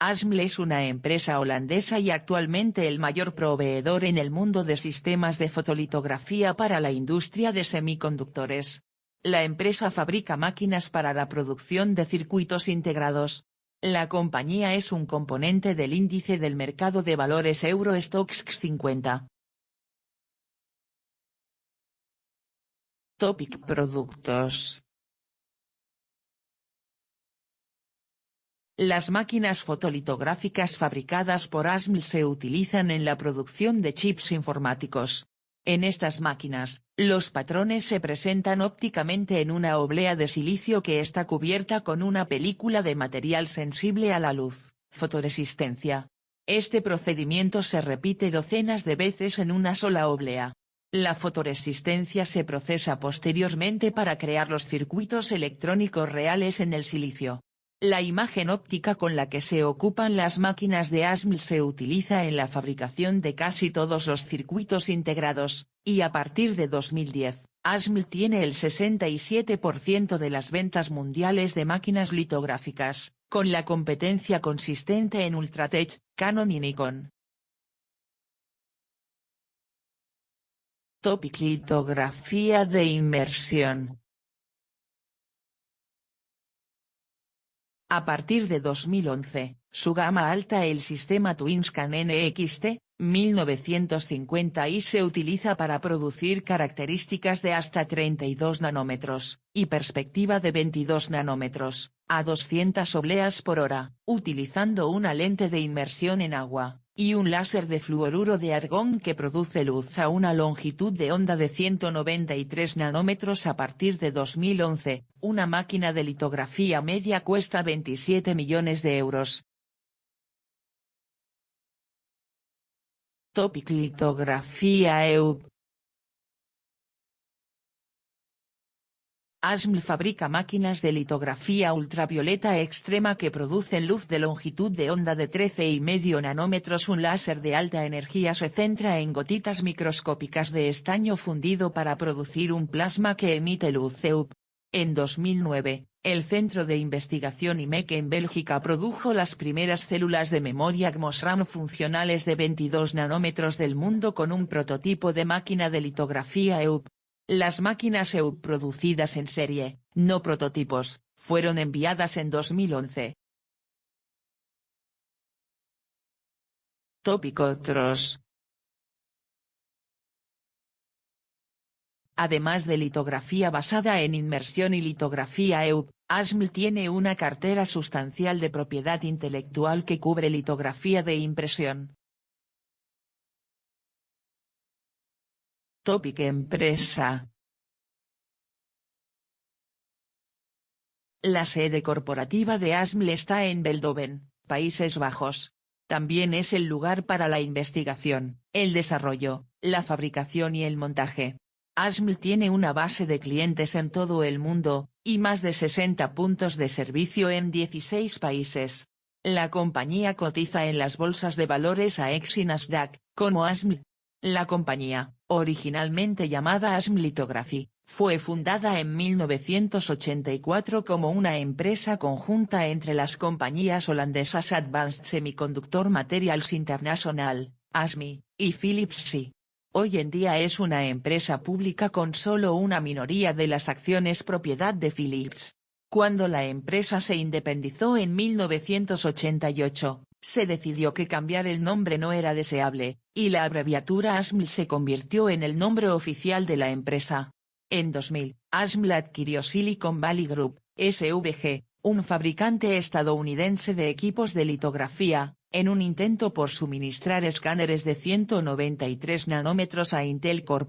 ASML es una empresa holandesa y actualmente el mayor proveedor en el mundo de sistemas de fotolitografía para la industria de semiconductores. La empresa fabrica máquinas para la producción de circuitos integrados. La compañía es un componente del índice del mercado de valores Euro Stoxx 50. Topic Productos Las máquinas fotolitográficas fabricadas por ASML se utilizan en la producción de chips informáticos. En estas máquinas, los patrones se presentan ópticamente en una oblea de silicio que está cubierta con una película de material sensible a la luz, fotoresistencia. Este procedimiento se repite docenas de veces en una sola oblea. La fotoresistencia se procesa posteriormente para crear los circuitos electrónicos reales en el silicio. La imagen óptica con la que se ocupan las máquinas de ASML se utiliza en la fabricación de casi todos los circuitos integrados, y a partir de 2010, ASML tiene el 67% de las ventas mundiales de máquinas litográficas, con la competencia consistente en Ultratech, Canon y Nikon. Topic Litografía de inmersión A partir de 2011, su gama alta el sistema TwinsCan NXT, 1950 y se utiliza para producir características de hasta 32 nanómetros, y perspectiva de 22 nanómetros, a 200 obleas por hora, utilizando una lente de inmersión en agua, y un láser de fluoruro de argón que produce luz a una longitud de onda de 193 nanómetros a partir de 2011, una máquina de litografía media cuesta 27 millones de euros. Topic Litografía EUP ASML fabrica máquinas de litografía ultravioleta extrema que producen luz de longitud de onda de 13,5 nanómetros. Un láser de alta energía se centra en gotitas microscópicas de estaño fundido para producir un plasma que emite luz EUP. En 2009, el Centro de Investigación IMEC en Bélgica produjo las primeras células de memoria GMOSRAM funcionales de 22 nanómetros del mundo con un prototipo de máquina de litografía EUP. Las máquinas EUP producidas en serie, no prototipos, fueron enviadas en 2011. Tópico Otros Además de litografía basada en inmersión y litografía EUP, ASML tiene una cartera sustancial de propiedad intelectual que cubre litografía de impresión, Topic Empresa La sede corporativa de ASML está en Beldoven, Países Bajos. También es el lugar para la investigación, el desarrollo, la fabricación y el montaje. ASML tiene una base de clientes en todo el mundo, y más de 60 puntos de servicio en 16 países. La compañía cotiza en las bolsas de valores AEX y Nasdaq, como ASML. La compañía, originalmente llamada ASM Lithography, fue fundada en 1984 como una empresa conjunta entre las compañías holandesas Advanced Semiconductor Materials International, ASMI, y Philips. Hoy en día es una empresa pública con solo una minoría de las acciones propiedad de Philips. Cuando la empresa se independizó en 1988, se decidió que cambiar el nombre no era deseable, y la abreviatura ASML se convirtió en el nombre oficial de la empresa. En 2000, ASML adquirió Silicon Valley Group, SVG, un fabricante estadounidense de equipos de litografía, en un intento por suministrar escáneres de 193 nanómetros a Intel Core.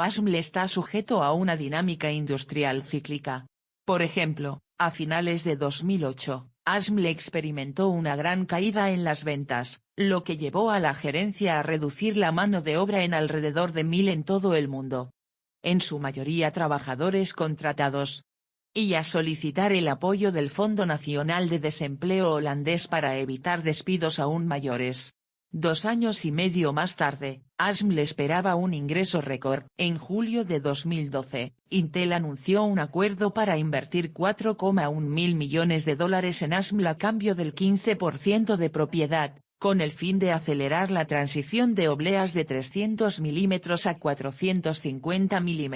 ASML está sujeto a una dinámica industrial cíclica. Por ejemplo, a finales de 2008, ASML experimentó una gran caída en las ventas, lo que llevó a la gerencia a reducir la mano de obra en alrededor de mil en todo el mundo. En su mayoría trabajadores contratados. Y a solicitar el apoyo del Fondo Nacional de Desempleo holandés para evitar despidos aún mayores. Dos años y medio más tarde, ASML esperaba un ingreso récord. En julio de 2012, Intel anunció un acuerdo para invertir 4,1 mil millones de dólares en ASML a cambio del 15% de propiedad, con el fin de acelerar la transición de obleas de 300 mm a 450 mm,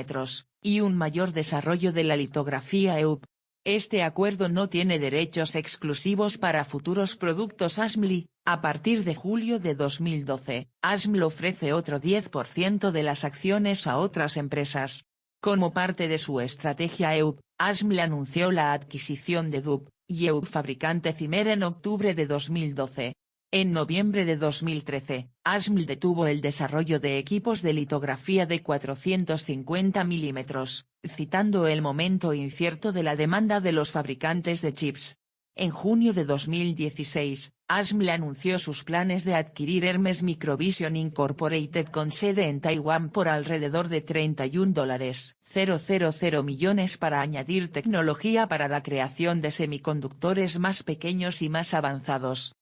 y un mayor desarrollo de la litografía EUP. Este acuerdo no tiene derechos exclusivos para futuros productos ASMLI, a partir de julio de 2012, ASML ofrece otro 10% de las acciones a otras empresas. Como parte de su estrategia EUP, ASML anunció la adquisición de DUP, y EUP fabricante Cimer en octubre de 2012, en noviembre de 2013, ASML detuvo el desarrollo de equipos de litografía de 450 mm, citando el momento incierto de la demanda de los fabricantes de chips. En junio de 2016, ASML anunció sus planes de adquirir Hermes Microvision Incorporated con sede en Taiwán por alrededor de 31 dólares 000 millones para añadir tecnología para la creación de semiconductores más pequeños y más avanzados.